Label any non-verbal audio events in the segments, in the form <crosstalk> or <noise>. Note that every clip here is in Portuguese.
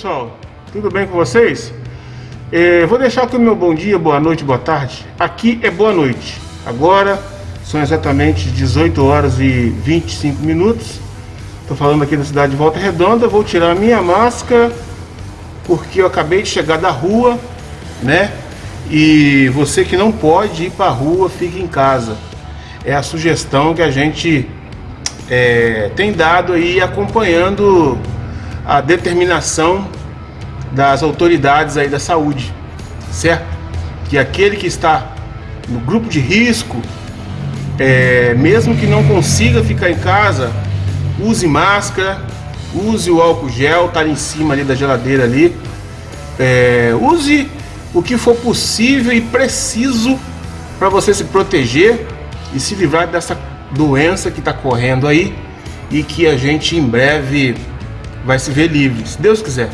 pessoal, tudo bem com vocês? É, vou deixar aqui o meu bom dia, boa noite, boa tarde. Aqui é boa noite. Agora são exatamente 18 horas e 25 minutos. Estou falando aqui da cidade de Volta Redonda. Vou tirar a minha máscara porque eu acabei de chegar da rua, né? E você que não pode ir para a rua, fique em casa. É a sugestão que a gente é, tem dado aí acompanhando a determinação das autoridades aí da saúde, certo? Que aquele que está no grupo de risco, é, mesmo que não consiga ficar em casa, use máscara, use o álcool gel, tá ali em cima ali da geladeira ali, é, use o que for possível e preciso para você se proteger e se livrar dessa doença que está correndo aí e que a gente em breve vai se ver livre, se Deus quiser.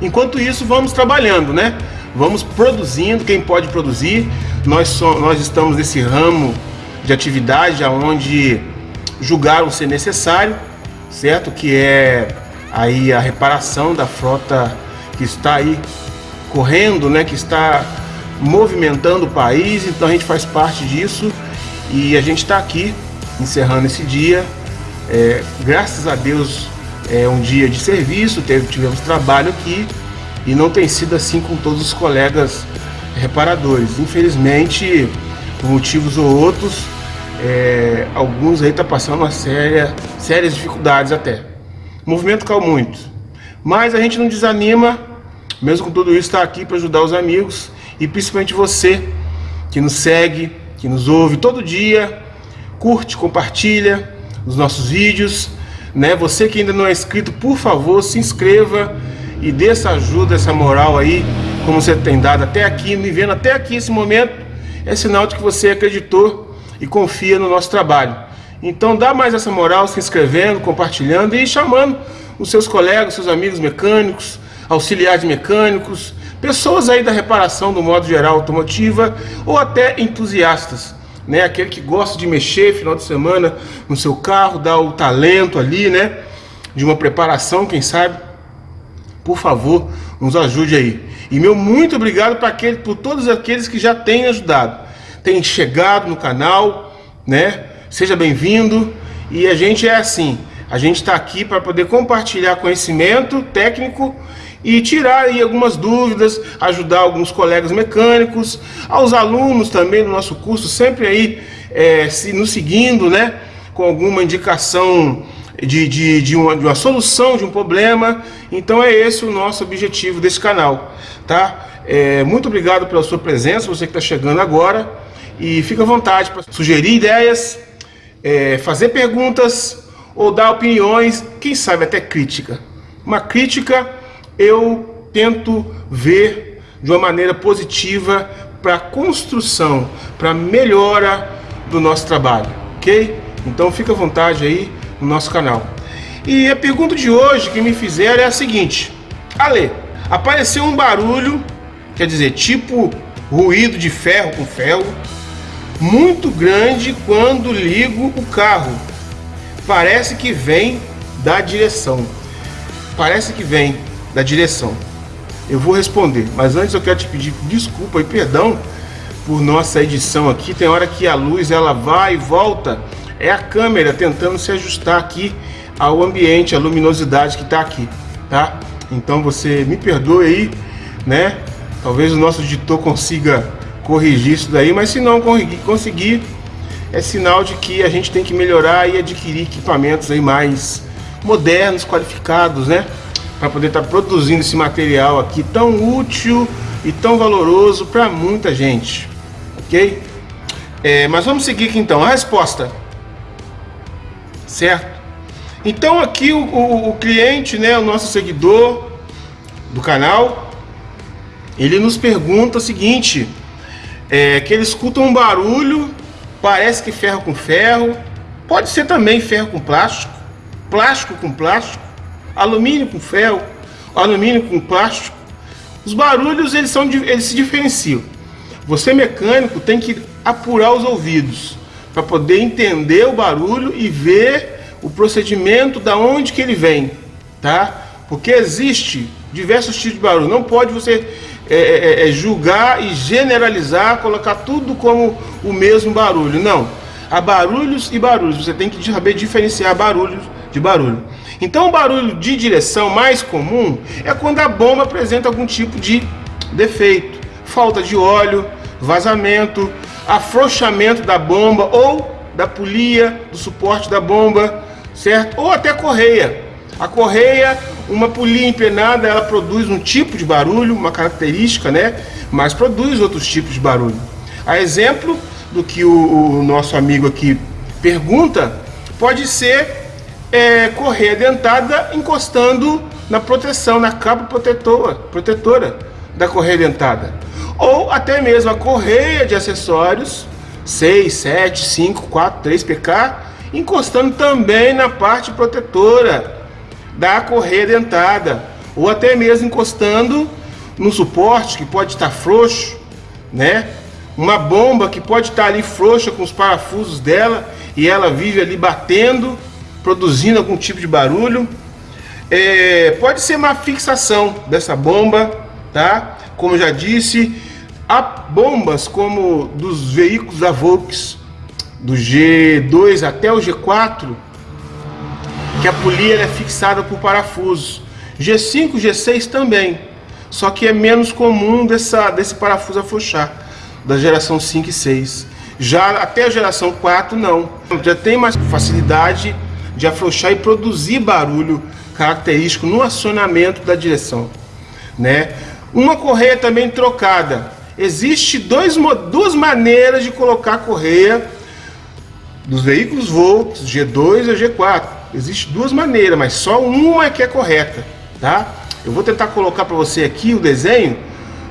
Enquanto isso, vamos trabalhando, né? Vamos produzindo, quem pode produzir. Nós, so, nós estamos nesse ramo de atividade onde julgaram ser necessário, certo? Que é aí a reparação da frota que está aí correndo, né? Que está movimentando o país, então a gente faz parte disso e a gente está aqui encerrando esse dia. É, graças a Deus é um dia de serviço, teve, tivemos trabalho aqui e não tem sido assim com todos os colegas reparadores. Infelizmente, por motivos ou outros, é, alguns aí estão tá passando uma séria, sérias dificuldades até. O movimento caiu muito, mas a gente não desanima, mesmo com tudo isso, está aqui para ajudar os amigos e principalmente você que nos segue, que nos ouve todo dia, curte, compartilha os nossos vídeos né? Você que ainda não é inscrito, por favor, se inscreva e dê essa ajuda, essa moral aí, como você tem dado até aqui, me vendo até aqui esse momento, é sinal de que você acreditou e confia no nosso trabalho. Então dá mais essa moral se inscrevendo, compartilhando e chamando os seus colegas, seus amigos mecânicos, auxiliares mecânicos, pessoas aí da reparação do modo geral automotiva ou até entusiastas né? Aquele que gosta de mexer final de semana no seu carro, dá o talento ali, né? De uma preparação, quem sabe? Por favor, nos ajude aí. E meu muito obrigado para aquele, por todos aqueles que já têm ajudado, têm chegado no canal, né? Seja bem-vindo. E a gente é assim, a gente está aqui para poder compartilhar conhecimento técnico e tirar aí algumas dúvidas, ajudar alguns colegas mecânicos, aos alunos também do nosso curso, sempre aí é, se, nos seguindo, né, com alguma indicação de, de, de, uma, de uma solução de um problema. Então é esse o nosso objetivo desse canal, tá? É, muito obrigado pela sua presença, você que está chegando agora, e fica à vontade para sugerir ideias, é, fazer perguntas ou dar opiniões, quem sabe até crítica. Uma crítica eu tento ver de uma maneira positiva para construção, para melhora do nosso trabalho, ok? Então fica à vontade aí no nosso canal. E a pergunta de hoje que me fizeram é a seguinte: Ale, apareceu um barulho, quer dizer, tipo ruído de ferro com ferro, muito grande quando ligo o carro. Parece que vem da direção. Parece que vem da direção. Eu vou responder, mas antes eu quero te pedir desculpa e perdão por nossa edição aqui. Tem hora que a luz ela vai e volta. É a câmera tentando se ajustar aqui ao ambiente, a luminosidade que está aqui, tá? Então você me perdoe aí, né? Talvez o nosso editor consiga corrigir isso daí, mas se não conseguir, é sinal de que a gente tem que melhorar e adquirir equipamentos aí mais modernos, qualificados, né? Para poder estar tá produzindo esse material aqui tão útil e tão valoroso para muita gente, ok? É, mas vamos seguir aqui então, a resposta, certo? Então aqui o, o, o cliente, né, o nosso seguidor do canal, ele nos pergunta o seguinte, é, que ele escuta um barulho, parece que ferro com ferro, pode ser também ferro com plástico, plástico com plástico, alumínio com ferro, alumínio com plástico. Os barulhos eles, são, eles se diferenciam. Você mecânico tem que apurar os ouvidos para poder entender o barulho e ver o procedimento da onde que ele vem, tá? Porque existe diversos tipos de barulho. Não pode você é, é, é, julgar e generalizar, colocar tudo como o mesmo barulho. Não. Há barulhos e barulhos. Você tem que saber diferenciar barulhos de barulho. Então o barulho de direção mais comum é quando a bomba apresenta algum tipo de defeito. Falta de óleo, vazamento, afrouxamento da bomba ou da polia, do suporte da bomba, certo? Ou até correia. A correia, uma polia empenada, ela produz um tipo de barulho, uma característica, né? Mas produz outros tipos de barulho. A exemplo do que o, o nosso amigo aqui pergunta, pode ser é, correia dentada encostando na proteção, na capa protetora, protetora da correia dentada. Ou até mesmo a correia de acessórios 6, 7, 5, 4, 3 PK, encostando também na parte protetora da correia dentada, ou até mesmo encostando no suporte que pode estar frouxo, né? Uma bomba que pode estar ali frouxa com os parafusos dela e ela vive ali batendo, produzindo algum tipo de barulho. É, pode ser uma fixação dessa bomba, tá? Como já disse, há bombas como dos veículos da Volks, do G2 até o G4, que a polia é fixada por parafusos. G5, G6 também, só que é menos comum dessa, desse parafuso afrouxar, da geração 5 e 6. Já até a geração 4 não, já tem mais facilidade de afrouxar e produzir barulho característico no acionamento da direção. Né? Uma correia também trocada, existe dois, duas maneiras de colocar a correia dos veículos Volks, G2 e G4. Existem duas maneiras, mas só uma é que é correta, tá? Eu vou tentar colocar para você aqui o desenho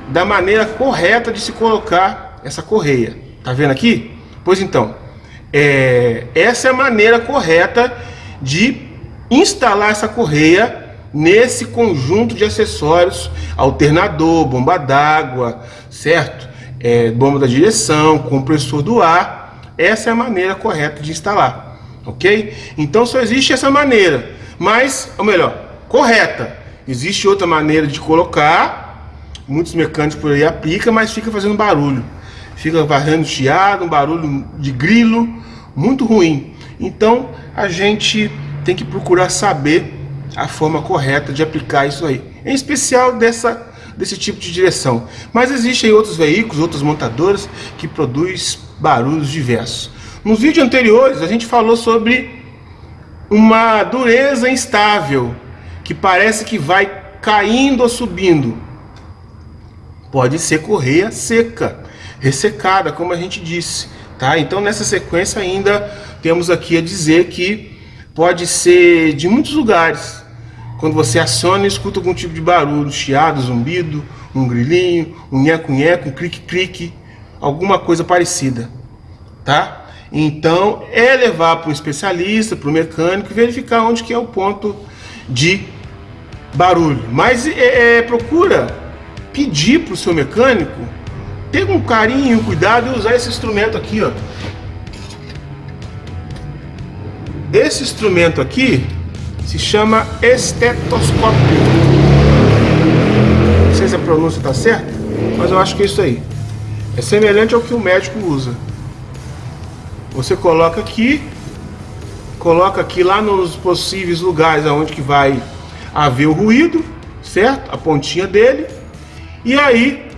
da maneira correta de se colocar essa correia. Tá vendo aqui? Pois então, é, essa é a maneira correta de instalar essa correia nesse conjunto de acessórios, alternador, bomba d'água, certo? É, bomba da direção, compressor do ar, essa é a maneira correta de instalar, ok? Então só existe essa maneira, mas, ou melhor, correta. Existe outra maneira de colocar, muitos mecânicos por aí aplicam, mas fica fazendo barulho. Fica varrendo chiado, um barulho de grilo, muito ruim. Então a gente tem que procurar saber a forma correta de aplicar isso aí. Em especial dessa, desse tipo de direção. Mas existem outros veículos, outras montadoras que produzem barulhos diversos. Nos vídeos anteriores a gente falou sobre uma dureza instável que parece que vai caindo ou subindo. Pode ser correia seca, ressecada, como a gente disse. Tá? Então nessa sequência ainda temos aqui a dizer que pode ser de muitos lugares. Quando você aciona e escuta algum tipo de barulho, chiado, zumbido, um grilinho, um nheco-nheco, um clique-clique, alguma coisa parecida, tá? Então, é levar para um especialista, para o mecânico, verificar onde que é o ponto de barulho. Mas é, é, procura pedir para o seu mecânico ter um carinho, cuidado e usar esse instrumento aqui, ó. Esse instrumento aqui se chama estetoscópio. Não sei se a pronúncia está certa, mas eu acho que é isso aí. É semelhante ao que o médico usa. Você coloca aqui, coloca aqui lá nos possíveis lugares aonde que vai haver o ruído, certo? A pontinha dele. E aí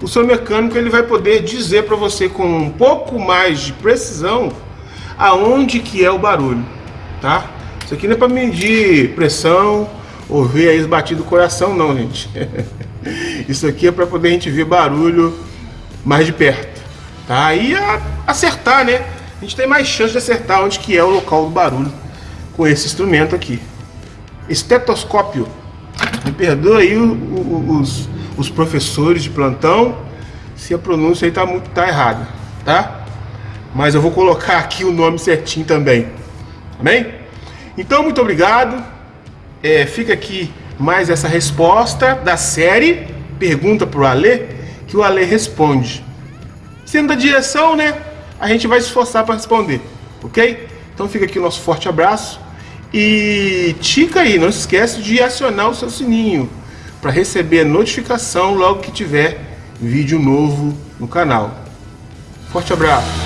o seu mecânico ele vai poder dizer para você com um pouco mais de precisão aonde que é o barulho, tá? Isso aqui não é para medir pressão ou ver aí os batidos do coração não, gente. <laughs> Isso aqui é para poder a gente ver barulho mais de perto, tá? E acertar, né? A gente tem mais chance de acertar onde que é o local do barulho com esse instrumento aqui. Estetoscópio. Me perdoa aí os, os professores de plantão se a pronúncia aí tá muito tá errada, tá? mas eu vou colocar aqui o nome certinho também. Amém? Então, muito obrigado. É, fica aqui mais essa resposta da série Pergunta para o Alê, que o Alê responde. Sendo da direção, né? A gente vai se esforçar para responder, ok? Então fica aqui o nosso forte abraço E tica aí, não se esquece de acionar o seu sininho para receber notificação logo que tiver vídeo novo no canal. Forte abraço!